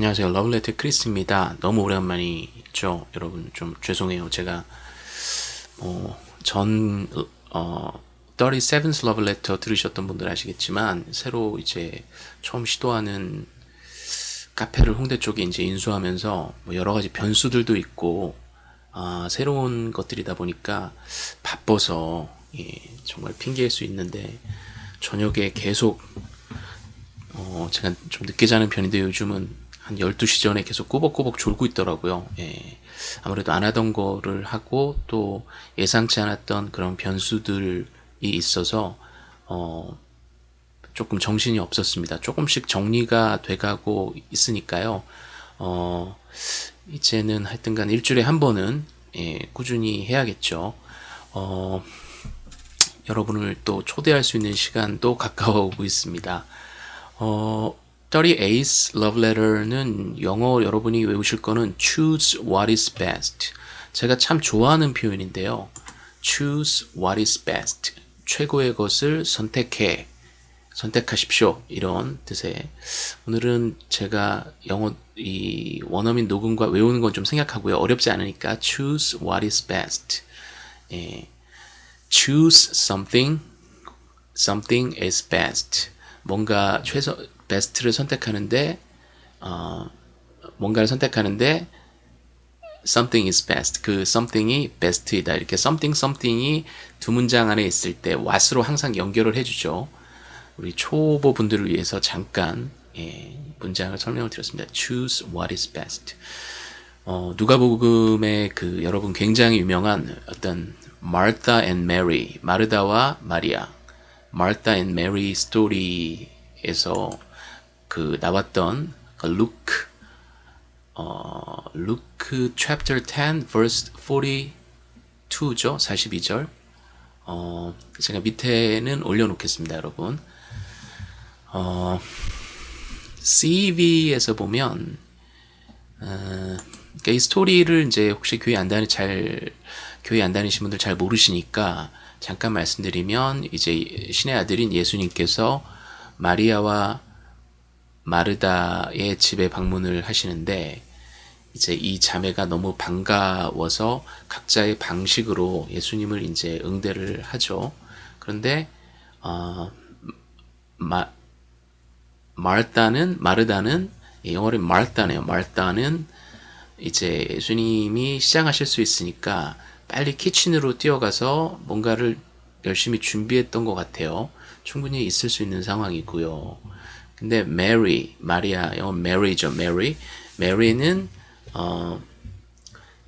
안녕하세요. 러블레터 크리스입니다. 너무 오랜만이죠. 여러분 좀 죄송해요. 제가 어, 전 어, 37th Love Letter 들으셨던 분들 아시겠지만 새로 이제 처음 시도하는 카페를 홍대 쪽에 이제 인수하면서 뭐 여러 가지 변수들도 있고 아, 새로운 것들이다 보니까 바빠서 예, 정말 핑계일 수 있는데 저녁에 계속 어, 제가 좀 늦게 자는 편인데 요즘은 한 12시 전에 계속 꼬박꼬박 졸고 있더라고요. 예. 아무래도 안 하던 거를 하고 또 예상치 않았던 그런 변수들이 있어서 어, 조금 정신이 없었습니다. 조금씩 정리가 돼가고 있으니까요. 어, 이제는 하여튼간 일주일에 한 번은 예, 꾸준히 해야겠죠. 어, 여러분을 또 초대할 수 있는 시간도 가까워 오고 있습니다. 어, 38th love letter는 영어 여러분이 외우실 거는 choose what is best. 제가 참 좋아하는 표현인데요. choose what is best. 최고의 것을 선택해. 선택하십시오. 이런 뜻의 오늘은 제가 영어 이 원어민 녹음과 외우는 건 좀 생각하고요. 어렵지 않으니까 choose what is best. 예. choose something something is best. 뭔가 최소 베스트를 선택하는데 어, 뭔가를 선택하는데 something is best. 그 something이 best이다. 이렇게 something something이 두 문장 안에 있을 때 what으로 항상 연결을 해주죠. 우리 초보 분들을 위해서 잠깐 예, 문장을 설명을 드렸습니다. Choose what is best. 어, 누가복음의 그 여러분 굉장히 유명한 어떤 Martha and Mary, 마르다와 마리아, Martha and Mary 스토리에서 그 나왔던 그 루크 어, 루크 chapter 10 verse 42죠. 42절. 어, 제가 밑에는 올려 놓겠습니다, 여러분. 어, CV에서 보면 어, 그러니까 이 스토리를 이제 혹시 교회 안 다니 잘 교회 안 다니신 분들 잘 모르시니까 잠깐 말씀드리면 이제 신의 아들인 예수님께서 마리아와 마르다의 집에 방문을 하시는데 이제 이 자매가 너무 반가워서 각자의 방식으로 예수님을 이제 응대를 하죠. 그런데 어, 마, 마르다는 마르다는 영어로 마르다네요. 마르다는 이제 예수님이 시장하실 수 있으니까 빨리 kitchen으로 뛰어가서 뭔가를 열심히 준비했던 것 같아요. 충분히 있을 수 있는 상황이고요. 근데 메리, 마리아, 영어 메리죠, 메리. 메리는 어,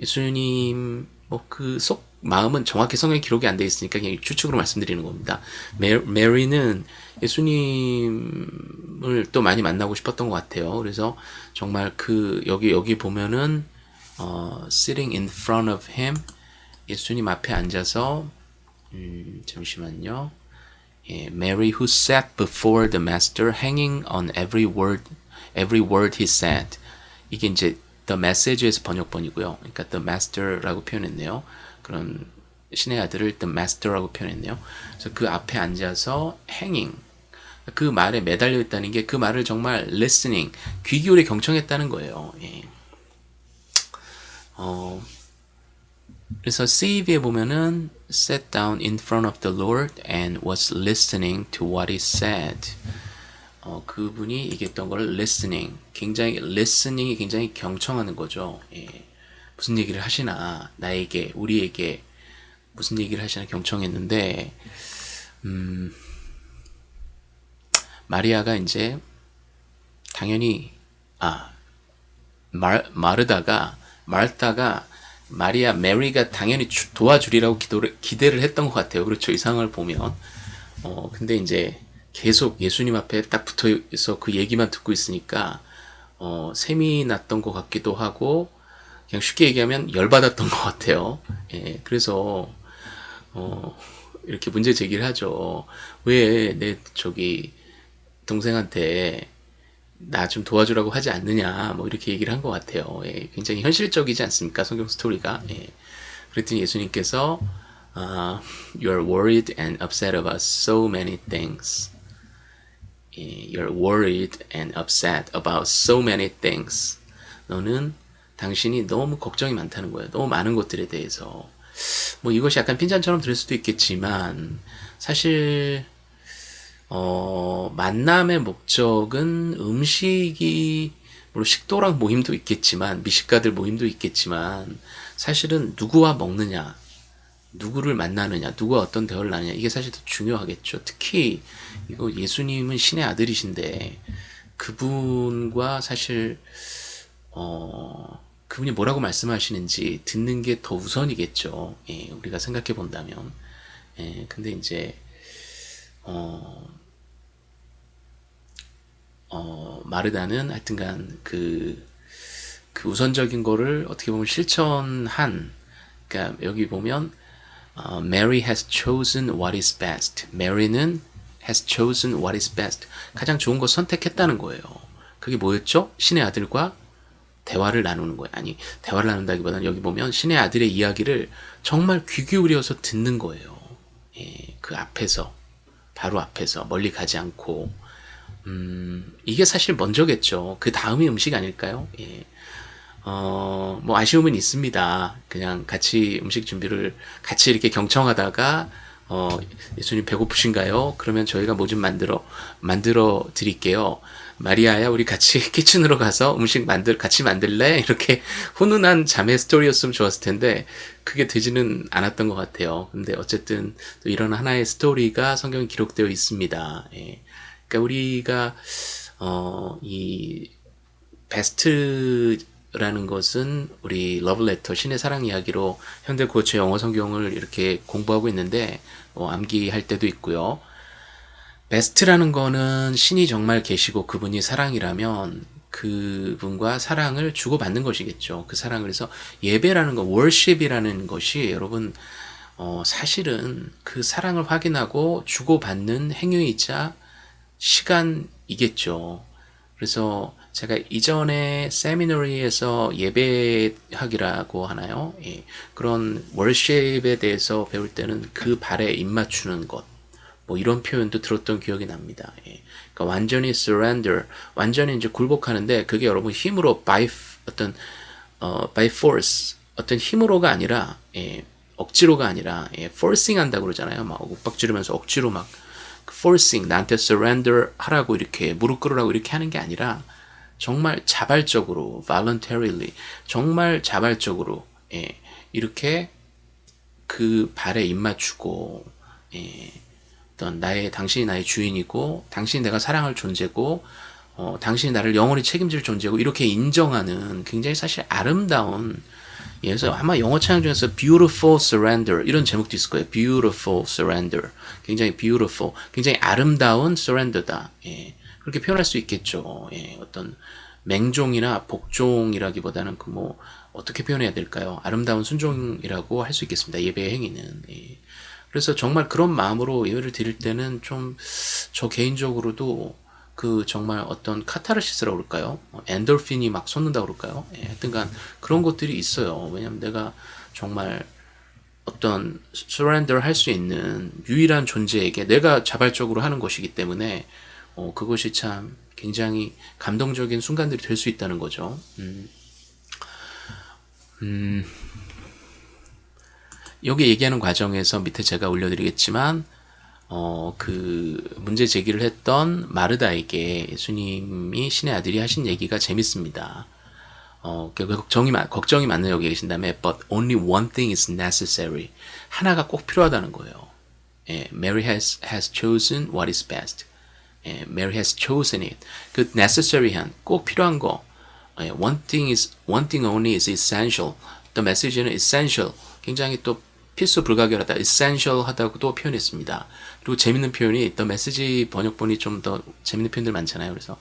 예수님 뭐 그 속 마음은 정확히 성경 기록이 안 돼 있으니까 그냥 추측으로 말씀드리는 겁니다. 메, 메리는 예수님을 또 많이 만나고 싶었던 것 같아요. 그래서 정말 그 여기 여기 보면은 어, sitting in front of him 예수님 앞에 앉아서 음, 잠시만요. 예, Mary who sat before the master hanging on every word every word he said 이게 이제 the message에서 번역본이고요. 그러니까 the master라고 표현했네요. 그런 신의 아들을 the master라고 표현했네요. 그래서 그 앞에 앉아서 hanging 그 말에 매달려 있다는 게 그 말을 정말 listening 귀 기울여 경청했다는 거예요. 예. 어, 그래서 CV에 보면은 sat down in front of the Lord and was listening to what he said. 어, 그분이 얘기했던 걸 listening, 굉장히 listening이 굉장히 경청하는 거죠. 예. 무슨 얘기를 하시나 나에게 우리에게 무슨 얘기를 하시나 경청했는데 음, 마리아가 이제 당연히 아 말, 마르다가 말다가 마리아 메리가 당연히 도와주리라고 기도를, 기대를 했던 것 같아요. 그렇죠. 이 상황을 보면. 어, 근데 이제 계속 예수님 앞에 딱 붙어 있어 그 얘기만 듣고 있으니까, 어, 셈이 났던 것 같기도 하고, 그냥 쉽게 얘기하면 열받았던 것 같아요. 예, 그래서, 어, 이렇게 문제 제기를 하죠. 왜 내 저기 동생한테 나 좀 도와주라고 하지 않느냐 뭐 이렇게 얘기를 한 것 같아요. 예, 굉장히 현실적이지 않습니까? 성경 스토리가. 예. 그랬더니 예수님께서 uh, You are worried and upset about so many things. 예, you're worried and upset about so many things. 너는 당신이 너무 걱정이 많다는 거예요. 너무 많은 것들에 대해서. 뭐 이것이 약간 핀잔처럼 들을 수도 있겠지만 사실 어, 만남의 목적은 음식이 물론 식도락 모임도 있겠지만 미식가들 모임도 있겠지만 사실은 누구와 먹느냐 누구를 만나느냐 누구와 어떤 대화를 나누냐 이게 사실 더 중요하겠죠. 특히 이거 예수님은 신의 아들이신데 그분과 사실 어 그분이 뭐라고 말씀하시는지 듣는 게 더 우선이겠죠. 예, 우리가 생각해 본다면. 예, 근데 이제 어 어, 마르다는 하여튼간 그, 그 우선적인 거를 어떻게 보면 실천한, 그러니까 여기 보면, 어, Mary has chosen what is best. Mary는 has chosen what is best. 가장 좋은 거 선택했다는 거예요. 그게 뭐였죠? 신의 아들과 대화를 나누는 거예요. 아니, 대화를 나눈다기보다는 여기 보면 신의 아들의 이야기를 정말 귀 기울여서 듣는 거예요. 예, 그 앞에서, 바로 앞에서, 멀리 가지 않고, 음, 이게 사실 먼저겠죠. 그 다음이 음식 아닐까요? 예. 어, 뭐 아쉬움은 있습니다. 그냥 같이 음식 준비를 같이 이렇게 경청하다가 어, 예수님 배고프신가요? 그러면 저희가 뭐 좀 만들어 만들어 드릴게요. 마리아야 우리 같이 키친으로 가서 음식 만들 같이 만들래? 이렇게 훈훈한 자매 스토리였으면 좋았을 텐데 그게 되지는 않았던 것 같아요. 근데 어쨌든 또 이런 하나의 스토리가 성경에 기록되어 있습니다. 예. 그러니까 우리가 어, 이 best라는 것은 우리 러브레터 신의 사랑 이야기로 현대 구어체 영어 성경을 이렇게 공부하고 있는데 어, 암기할 때도 있고요. best라는 거는 신이 정말 계시고 그분이 사랑이라면 그분과 사랑을 주고받는 것이겠죠. 그 사랑을 해서 예배라는 거, worship이라는 것이 여러분 어, 사실은 그 사랑을 확인하고 주고받는 행위이자 시간이겠죠. 그래서 제가 이전에 세미너리에서 예배학이라고 하나요? 예, 그런 월십에 대해서 배울 때는 그 발에 입맞추는 것, 뭐 이런 표현도 들었던 기억이 납니다. 예, 그러니까 완전히 surrender, 완전히 이제 굴복하는데 그게 여러분 힘으로 by 어떤 어, by force, 어떤 힘으로가 아니라 예, 억지로가 아니라 예, forcing 한다고 그러잖아요. 막 윽박지르면서 억지로 막 forcing 나한테 surrender 하라고 이렇게 무릎 꿇으라고 이렇게 하는 게 아니라 정말 자발적으로 voluntarily 정말 자발적으로 예, 이렇게 그 발에 입맞추고 예, 어떤 나의 당신이 나의 주인이고 당신이 내가 사랑할 존재고 어, 당신이 나를 영원히 책임질 존재고 이렇게 인정하는 굉장히 사실 아름다운 예, 그래서 아마 영어 창 중에서 Beautiful Surrender 이런 제목도 있을 거예요. Beautiful Surrender. 굉장히 beautiful, 굉장히 아름다운 surrender다. 예, 그렇게 표현할 수 있겠죠. 예, 어떤 맹종이나 복종이라기보다는 그 뭐 어떻게 표현해야 될까요? 아름다운 순종이라고 할 수 있겠습니다. 예배의 행위는. 예. 그래서 정말 그런 마음으로 예배를 드릴 때는 좀 저 개인적으로도 그 정말 어떤 카타르시스라고 그럴까요? 엔돌핀이 막 솟는다고 그럴까요? 예, 하여튼간 그런 것들이 있어요. 왜냐면 내가 정말 어떤 surrender 할 수 있는 유일한 존재에게 내가 자발적으로 하는 것이기 때문에 어, 그것이 참 굉장히 감동적인 순간들이 될 수 있다는 거죠. 음, 음, 여기 얘기하는 과정에서 밑에 제가 올려드리겠지만 어, 그 문제 제기를 했던 마르다에게 예수님이 신의 아들이 하신 얘기가 재밌습니다. 어, 걱정이, 걱정이 많은 여기 계신 다음에 but only one thing is necessary. 하나가 꼭 필요하다는 거예요. 예, Mary has, has chosen what is best. 예, Mary has chosen it. 그 necessary한, 꼭 필요한 거. 예, one thing is, one thing only is essential. The message는 essential. 굉장히 또 필수 불가결하다, essential 하다고도 표현했습니다. 그리고 재밌는 표현이 the message 번역본이 좀 더 재밌는 표현들 많잖아요. 그래서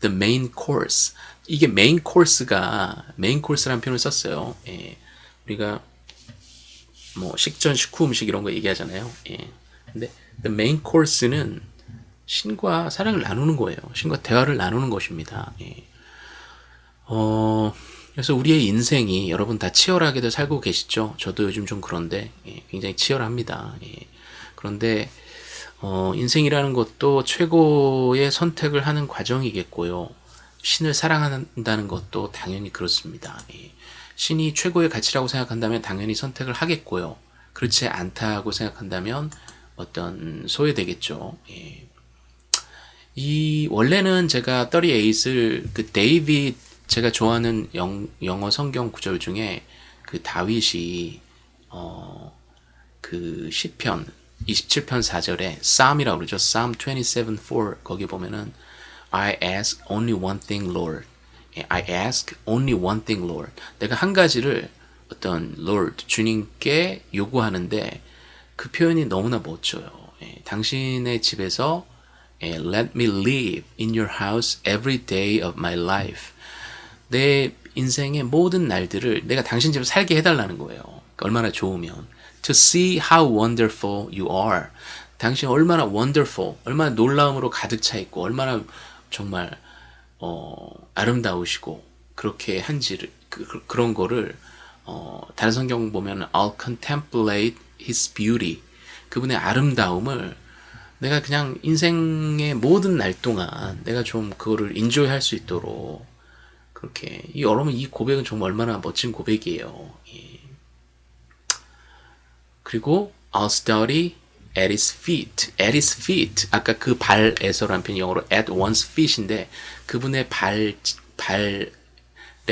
the main course. 이게 main course가 main course라는 표현을 썼어요. 예. 우리가 뭐 식전, 식후 음식 이런 거 얘기하잖아요. 예. 근데 the main course는 신과 사랑을 나누는 거예요. 신과 대화를 나누는 것입니다. 예. 어, 그래서 우리의 인생이 여러분 다 치열하게도 살고 계시죠? 저도 요즘 좀 그런데 예, 굉장히 치열합니다. 예. 그런데 어, 인생이라는 것도 최고의 선택을 하는 과정이겠고요. 신을 사랑한다는 것도 당연히 그렇습니다. 예. 신이 최고의 가치라고 생각한다면 당연히 선택을 하겠고요. 그렇지 않다고 생각한다면 어떤 소외되겠죠. 예. 이 원래는 제가 38을 그 데이빗 제가 좋아하는 영, 영어 성경 구절 중에 그 다윗이 어, 그 시편 27편 4절에 Psalm이라고 그러죠. Psalm 27:4 거기 보면은 I ask only one thing, Lord. I ask only one thing, Lord. 내가 한 가지를 어떤 Lord 주님께 요구하는데 그 표현이 너무나 멋져요. 예, 당신의 집에서 예, Let me live in your house every day of my life. 내 인생의 모든 날들을 내가 당신 집에 살게 해달라는 거예요. 얼마나 좋으면. To see how wonderful you are. 당신 얼마나 wonderful, 얼마나 놀라움으로 가득 차 있고, 얼마나 정말 어, 아름다우시고 그렇게 한지를 그, 그런 거를 어, 다른 성경 보면 I'll contemplate His beauty 그분의 아름다움을 내가 그냥 인생의 모든 날 동안 내가 좀 그거를 인조해 할수 있도록 그렇게 이 여러분 이 고백은 정말 얼마나 멋진 고백이에요. 예. 그리고 I'll study at his feet, at his feet. 아까 그 발에서란 표현 영어로 at one's feet인데 그분의 발 발에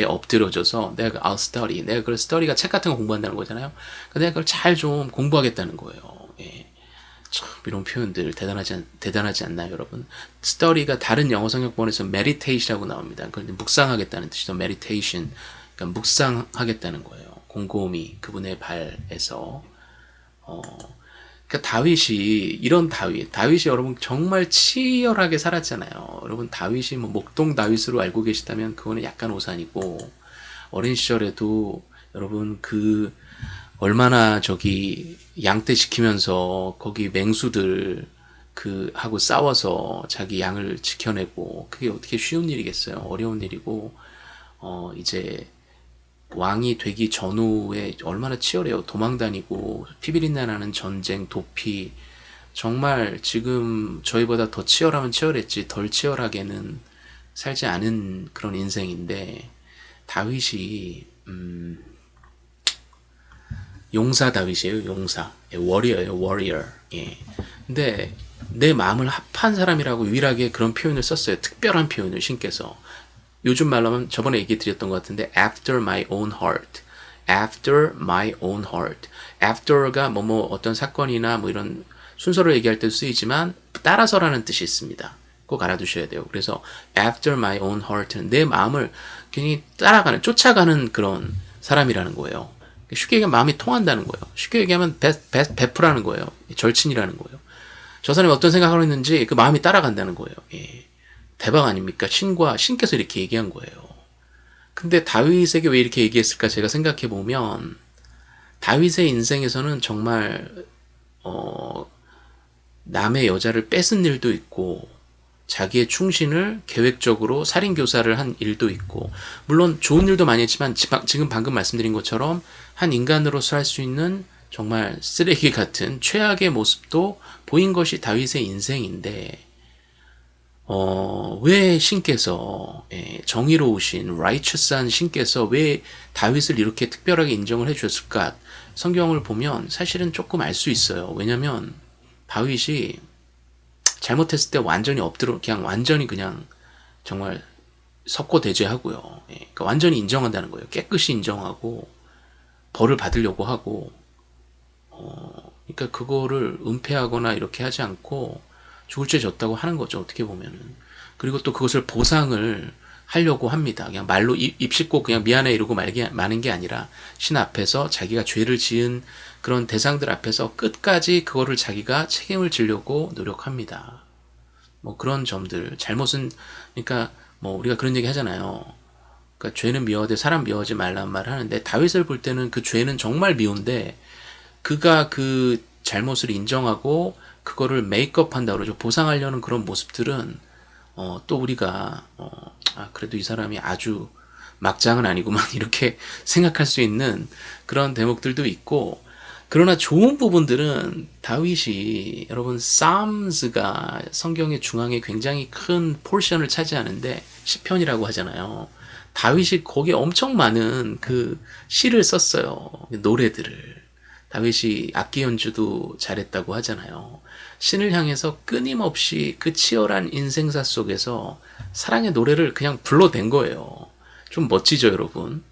엎드려져서 내가 그 I'll study, 내가 그 study가 책 같은 거 공부한다는 거잖아요. 내가 그걸 잘 좀 공부하겠다는 거예요. 예. 참 이런 표현들 대단하지 대단하지 않나요, 여러분? study가 다른 영어 성경본에서 meditation이라고 나옵니다. 그걸 묵상하겠다는 뜻이죠. meditation. 그러니까 묵상하겠다는 거예요. 곰곰이 그분의 발에서 어, 그러니까 다윗이 이런 다윗, 다윗이 여러분 정말 치열하게 살았잖아요. 여러분 다윗이 뭐 목동 다윗으로 알고 계시다면 그거는 약간 오산이고 어린 시절에도 여러분 그 얼마나 저기 양떼 시키면서 거기 맹수들 그 하고 싸워서 자기 양을 지켜내고 그게 어떻게 쉬운 일이겠어요. 어려운 일이고 어 이제 왕이 되기 전후에 얼마나 치열해요. 도망 다니고 피비린내 나는 전쟁, 도피 정말 지금 저희보다 더 치열하면 치열했지 덜 치열하게는 살지 않은 그런 인생인데 다윗이 음, 용사 다윗이에요. 용사. 예, 워리어예요. 워리어. 예. 근데 내 마음을 합한 사람이라고 유일하게 그런 표현을 썼어요. 특별한 표현을 신께서. 요즘 말로 하면 저번에 얘기 드렸던 것 같은데 after my own heart. after my own heart. after가 뭐 뭐 어떤 사건이나 뭐 이런 순서를 얘기할 때 쓰이지만 따라서라는 뜻이 있습니다. 꼭 알아두셔야 돼요. 그래서 after my own heart는 내 마음을 괜히 따라가는 쫓아가는 그런 사람이라는 거예요. 쉽게 얘기하면 마음이 통한다는 거예요. 쉽게 얘기하면 배, 배, 베프라는 거예요. 절친이라는 거예요. 저 사람이 어떤 생각을 했는지 그 마음이 따라간다는 거예요. 예. 대박 아닙니까? 신과 신께서 이렇게 얘기한 거예요. 근데 다윗에게 왜 이렇게 얘기했을까 제가 생각해 보면 다윗의 인생에서는 정말 어 남의 여자를 뺏은 일도 있고 자기의 충신을 계획적으로 살인 교사를 한 일도 있고 물론 좋은 일도 많이 했지만 지금 방금 말씀드린 것처럼 한 인간으로서 할 수 있는 정말 쓰레기 같은 최악의 모습도 보인 것이 다윗의 인생인데 어, 왜 신께서 예, 정의로우신 righteous한 신께서 왜 다윗을 이렇게 특별하게 인정을 해 주셨을까? 성경을 보면 사실은 조금 알 수 있어요. 왜냐면 다윗이 잘못했을 때 완전히 엎드려 그냥 완전히 그냥 정말 석고 대죄하고요. 예, 그러니까 완전히 인정한다는 거예요. 깨끗이 인정하고 벌을 받으려고 하고 어, 그러니까 그거를 은폐하거나 이렇게 하지 않고 죽을 죄 졌다고 하는 거죠. 어떻게 보면은. 그리고 또 그것을 보상을 하려고 합니다. 그냥 말로 입, 입 씻고 그냥 미안해 이러고 말게, 마는 게 아니라 신 앞에서 자기가 죄를 지은 그런 대상들 앞에서 끝까지 그거를 자기가 책임을 지려고 노력합니다. 뭐 그런 점들 잘못은 그러니까 뭐 우리가 그런 얘기 하잖아요. 그러니까 죄는 미워되 사람 미워하지 말란 말을 하는데 다윗을 볼 때는 그 죄는 정말 미운데 그가 그 잘못을 인정하고 그거를 메이크업 한다 그러죠. 보상하려는 그런 모습들은 어, 또 우리가 어, 아, 그래도 이 사람이 아주 막장은 아니구만 이렇게 생각할 수 있는 그런 대목들도 있고 그러나 좋은 부분들은 다윗이 여러분 Psalms가 성경의 중앙에 굉장히 큰 포션을 차지하는데 시편이라고 하잖아요. 다윗이 거기에 엄청 많은 그 시를 썼어요. 노래들을. 다윗이 악기 연주도 잘했다고 하잖아요. 신을 향해서 끊임없이 그 치열한 인생사 속에서 사랑의 노래를 그냥 불러댄 거예요. 좀 멋지죠, 여러분?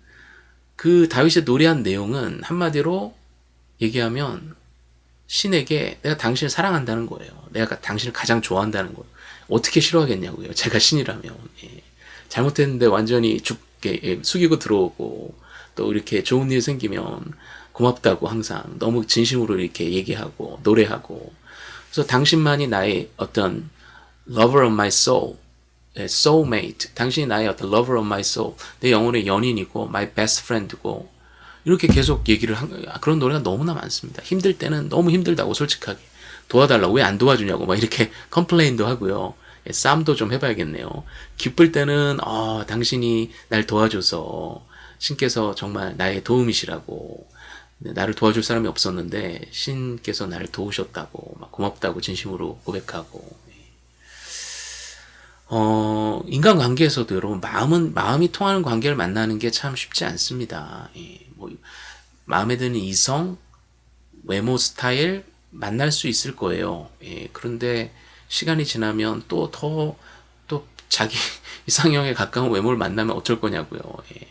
그 다윗의 노래한 내용은 한마디로 얘기하면 신에게 내가 당신을 사랑한다는 거예요. 내가 당신을 가장 좋아한다는 거예요. 어떻게 싫어하겠냐고요. 제가 신이라면. 예. 잘못했는데 완전히 죽게 예, 숙이고 들어오고 또 이렇게 좋은 일 생기면 고맙다고 항상 너무 진심으로 이렇게 얘기하고 노래하고 그래서 당신만이 나의 어떤 lover of my soul 예, soulmate 당신이 나의 어떤 lover of my soul 내 영혼의 연인이고 my best friend고 이렇게 계속 얘기를 한 그런 노래가 너무나 많습니다. 힘들 때는 너무 힘들다고 솔직하게 도와달라고 왜 안 도와주냐고 막 이렇게 컴플레인도 하고요. 예, 싸움도 좀 해봐야겠네요. 기쁠 때는 어, 당신이 날 도와줘서 신께서 정말 나의 도움이시라고 나를 도와줄 사람이 없었는데 신께서 나를 도우셨다고 막 고맙다고 진심으로 고백하고 어, 인간관계에서도 여러분 마음은 마음이 통하는 관계를 만나는 게 참 쉽지 않습니다. 예, 뭐 마음에 드는 이성, 외모 스타일 만날 수 있을 거예요. 예, 그런데 시간이 지나면 또 더또 자기 이상형에 가까운 외모를 만나면 어쩔 거냐고요. 예.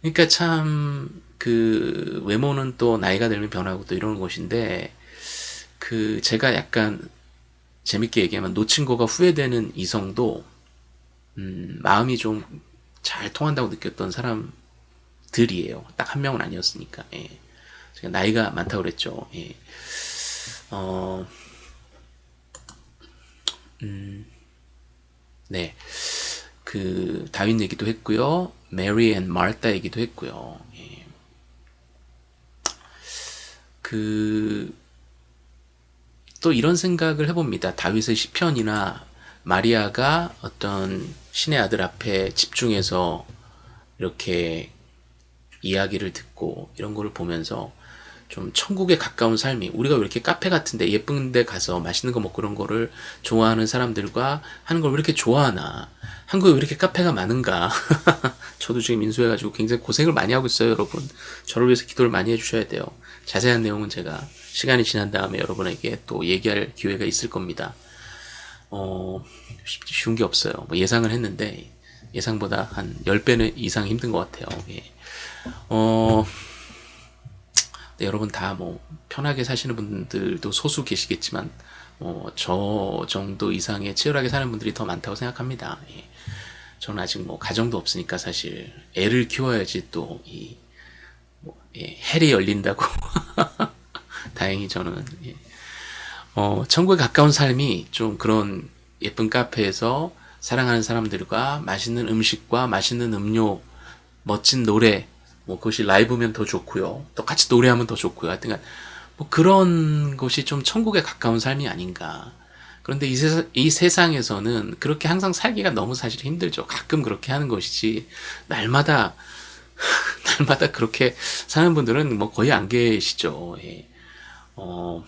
그러니까 참 그 외모는 또 나이가 들면 변하고 또 이러는 것인데 그 제가 약간 재밌게 얘기하면 놓친 거가 후회되는 이성도 음, 마음이 좀 잘 통한다고 느꼈던 사람들이에요. 딱 한 명은 아니었으니까. 예. 제가 나이가 많다고 그랬죠. 예. 어, 음, 네. 그 다윈 얘기도 했고요. 메리 and 마르타 얘기도 했고요. 예. 그 또 이런 생각을 해봅니다. 다윗의 시편이나 마리아가 어떤 신의 아들 앞에 집중해서 이렇게 이야기를 듣고 이런 거를 보면서 좀 천국에 가까운 삶이 우리가 왜 이렇게 카페 같은데 예쁜 데 가서 맛있는 거 먹고 그런 거를 좋아하는 사람들과 하는 걸 왜 이렇게 좋아하나 한국에 왜 이렇게 카페가 많은가 저도 지금 인수해가지고 굉장히 고생을 많이 하고 있어요 여러분 저를 위해서 기도를 많이 해주셔야 돼요 자세한 내용은 제가 시간이 지난 다음에 여러분에게 또 얘기할 기회가 있을 겁니다. 어, 쉬운 게 없어요. 뭐 예상을 했는데 예상보다 한 10배는 이상 힘든 것 같아요. 예. 어, 네, 여러분 다 뭐 편하게 사시는 분들도 소수 계시겠지만 뭐저 정도 이상의 치열하게 사는 분들이 더 많다고 생각합니다. 예. 저는 아직 뭐 가정도 없으니까 사실 애를 키워야지 또이 뭐, 예, 헬이 열린다고 다행히 저는 예. 어, 천국에 가까운 삶이 좀 그런 예쁜 카페에서 사랑하는 사람들과 맛있는 음식과 맛있는 음료, 멋진 노래, 뭐 그것이 라이브면 더 좋고요. 또 같이 노래하면 더 좋고요. 하여튼 뭐 그런 것이 좀 천국에 가까운 삶이 아닌가. 그런데 이, 세, 이 세상에서는 그렇게 항상 살기가 너무 사실 힘들죠. 가끔 그렇게 하는 것이지 날마다 날마다 그렇게 사는 분들은 뭐 거의 안 계시죠. 예. 어,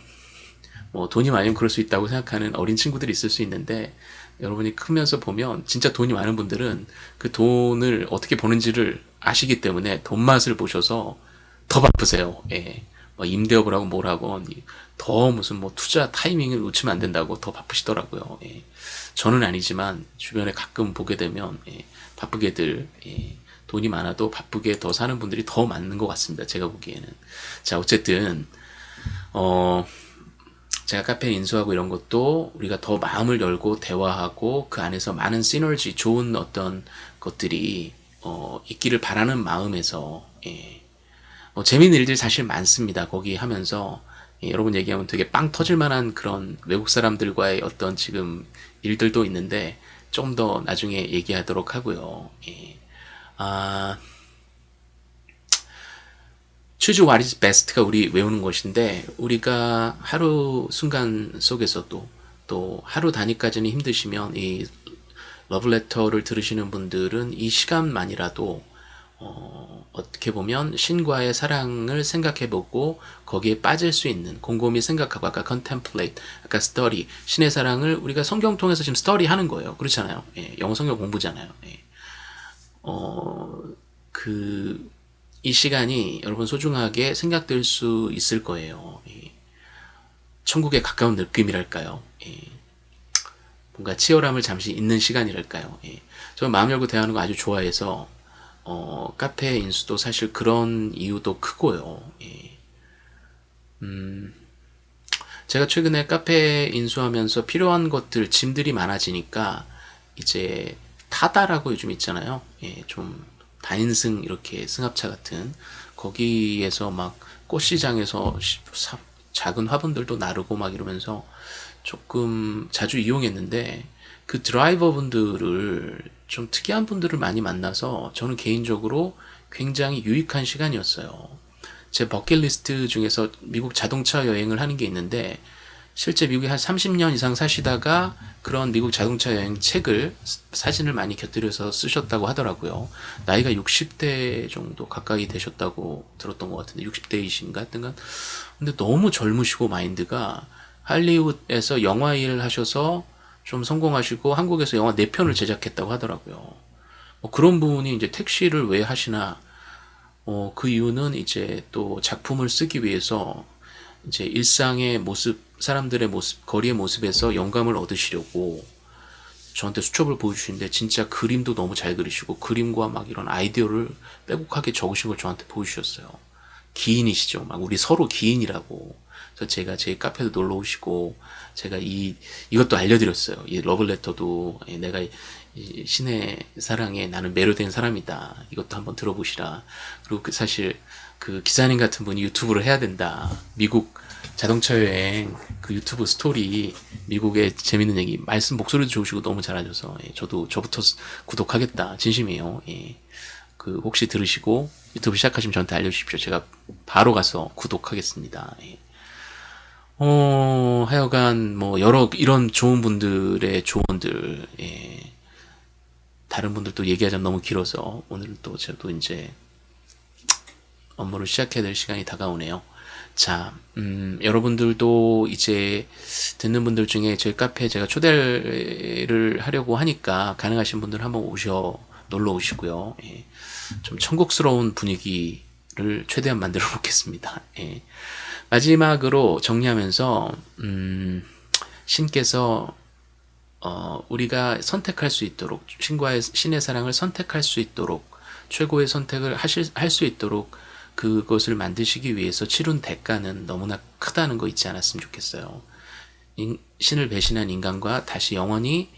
뭐 돈이 많으면 그럴 수 있다고 생각하는 어린 친구들이 있을 수 있는데 여러분이 크면서 보면 진짜 돈이 많은 분들은 그 돈을 어떻게 버는지를 아시기 때문에 돈 맛을 보셔서 더 바쁘세요. 예. 뭐 임대업을 하고 뭘 하고 더 무슨 뭐 투자 타이밍을 놓치면 안 된다고 더 바쁘시더라고요. 예. 저는 아니지만 주변에 가끔 보게 되면 예. 바쁘게들 예. 돈이 많아도 바쁘게 더 사는 분들이 더 많은 것 같습니다. 제가 보기에는. 자 어쨌든 어, 제가 카페 인수하고 이런 것도 우리가 더 마음을 열고 대화하고 그 안에서 많은 시너지, 좋은 어떤 것들이 어, 있기를 바라는 마음에서 예. 어, 재미있는 일들이 사실 많습니다. 거기 하면서 예, 여러분 얘기하면 되게 빵 터질 만한 그런 외국 사람들과의 어떤 지금 일들도 있는데 좀 더 나중에 얘기하도록 하고요. 예. 아, choose what is best가 우리 외우는 것인데 우리가 하루 순간 속에서도 또 하루 단위까지는 힘드시면 이 러브레터를 들으시는 분들은 이 시간만이라도 어, 어떻게 보면 신과의 사랑을 생각해보고 거기에 빠질 수 있는 곰곰이 생각하고 아까 contemplate, 아까 study 신의 사랑을 우리가 성경 통해서 지금 study 하는 거예요. 그렇잖아요. 예, 영어 성경 공부잖아요. 예. 어, 그, 이 시간이 여러분 소중하게 생각될 수 있을 거예요. 예. 천국에 가까운 느낌이랄까요. 예. 뭔가 치열함을 잠시 잊는 시간이랄까요. 예. 저는 마음 열고 대하는 거 아주 좋아해서 어, 카페 인수도 사실 그런 이유도 크고요. 예. 음, 제가 최근에 카페 인수하면서 필요한 것들, 짐들이 많아지니까 이제 타다라고 요즘 있잖아요. 예, 좀 다인승 이렇게 승합차 같은 거기에서 막 꽃시장에서 사, 작은 화분들도 나르고 막 이러면서 조금 자주 이용했는데 그 드라이버 분들을 좀 특이한 분들을 많이 만나서 저는 개인적으로 굉장히 유익한 시간이었어요. 제 버킷리스트 중에서 미국 자동차 여행을 하는 게 있는데 실제 미국에 한 30년 이상 사시다가 그런 미국 자동차 여행 책을 사진을 많이 곁들여서 쓰셨다고 하더라고요. 나이가 60대 정도 가까이 되셨다고 들었던 것 같은데 60대이신가 하여튼간 근데 너무 젊으시고 마인드가 할리우드에서 영화 일 하셔서 좀 성공하시고 한국에서 영화 4편을 제작했다고 하더라고요. 뭐 그런 분이 이제 택시를 왜 하시나 어, 그 이유는 이제 또 작품을 쓰기 위해서 이제 일상의 모습, 사람들의 모습, 거리의 모습에서 영감을 얻으시려고 저한테 수첩을 보여주시는데 진짜 그림도 너무 잘 그리시고 그림과 막 이런 아이디어를 빼곡하게 적으신 걸 저한테 보여주셨어요. 기인이시죠. 막 우리 서로 기인이라고. 그래서 제가 제 카페도 놀러 오시고 제가 이 이것도 알려드렸어요. 이 러블레터도 예, 내가 이 신의 사랑에 나는 매료된 사람이다. 이것도 한번 들어보시라. 그리고 그 사실 그 기사님 같은 분이 유튜브를 해야 된다. 미국 자동차 여행 그 유튜브 스토리 미국의 재밌는 얘기 말씀 목소리도 좋으시고 너무 잘하셔서 예, 저도 저부터 구독하겠다 진심이에요. 예. 그 혹시 들으시고 유튜브 시작하시면 저한테 알려주십시오. 제가 바로 가서 구독하겠습니다. 예. 어, 하여간 뭐 여러 이런 좋은 분들의 조언들 예. 다른 분들도 얘기하자면 너무 길어서 오늘 또 저도 이제 업무를 시작해야 될 시간이 다가오네요. 자, 음, 여러분들도 이제 듣는 분들 중에 저희 카페에 제가 초대를 하려고 하니까 가능하신 분들 한번 오셔 놀러 오시고요. 예. 좀 천국스러운 분위기를 최대한 만들어 보겠습니다. 예. 마지막으로 정리하면서 음, 신께서 어, 우리가 선택할 수 있도록 신과의 신의 사랑을 선택할 수 있도록 최고의 선택을 하실 할 수 있도록 그것을 만드시기 위해서 치룬 대가는 너무나 크다는 거 잊지 않았으면 좋겠어요. 인, 신을 배신한 인간과 다시 영원히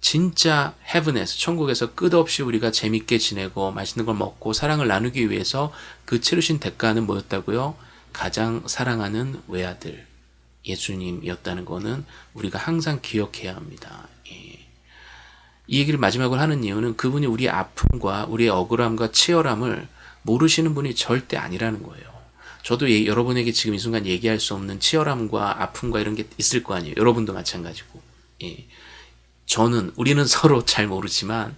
진짜 헤븐에서 천국에서 끝없이 우리가 재밌게 지내고 맛있는 걸 먹고 사랑을 나누기 위해서 그 치르신 대가는 뭐였다고요? 가장 사랑하는 외아들 예수님이었다는 것은 우리가 항상 기억해야 합니다. 예. 이 얘기를 마지막으로 하는 이유는 그분이 우리의 아픔과 우리의 억울함과 치열함을 모르시는 분이 절대 아니라는 거예요. 저도 예, 여러분에게 지금 이 순간 얘기할 수 없는 치열함과 아픔과 이런 게 있을 거 아니에요. 여러분도 마찬가지고. 예. 저는 우리는 서로 잘 모르지만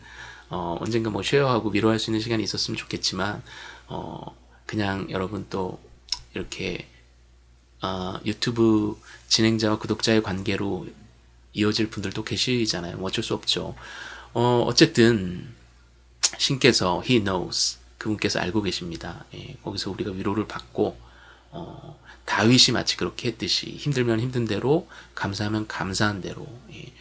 어, 언젠가 뭐 쉐어하고 위로할 수 있는 시간이 있었으면 좋겠지만 어, 그냥 여러분 또 이렇게 어, 유튜브 진행자와 구독자의 관계로 이어질 분들도 계시잖아요. 뭐 어쩔 수 없죠. 어, 어쨌든 신께서 He knows 그분께서 알고 계십니다. 예, 거기서 우리가 위로를 받고 어, 다윗이 마치 그렇게 했듯이 힘들면 힘든 대로 감사하면 감사한 대로 예,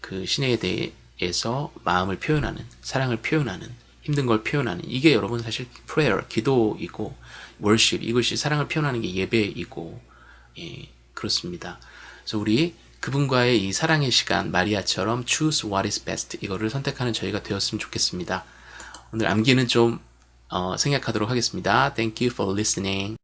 그 신에 대해서 마음을 표현하는 사랑을 표현하는 힘든 걸 표현하는 이게 여러분 사실 prayer 기도이고 worship 이것이 사랑을 표현하는 게 예배이고 예, 그렇습니다. 그래서 우리 그분과의 이 사랑의 시간 마리아처럼 choose what is best 이거를 선택하는 저희가 되었으면 좋겠습니다. 오늘 암기는 좀 어, 생략하도록 하겠습니다. Thank you for listening.